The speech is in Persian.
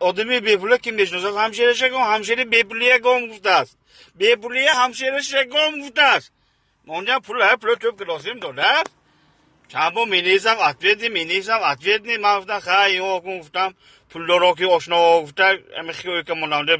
آدمی بهپوله که می‌شناسد همشیرش گم همشیر بهپولیه گم گفته است. بهپولیه همشیرش گم گفته است. اونجا پول های پول توپ کلاسیم لازم دلار چند با می نیزم اتوید می نیزم اتوید من گفتم خیلی گفتم پول دارا که آشنا گفته امی خیلی که منانده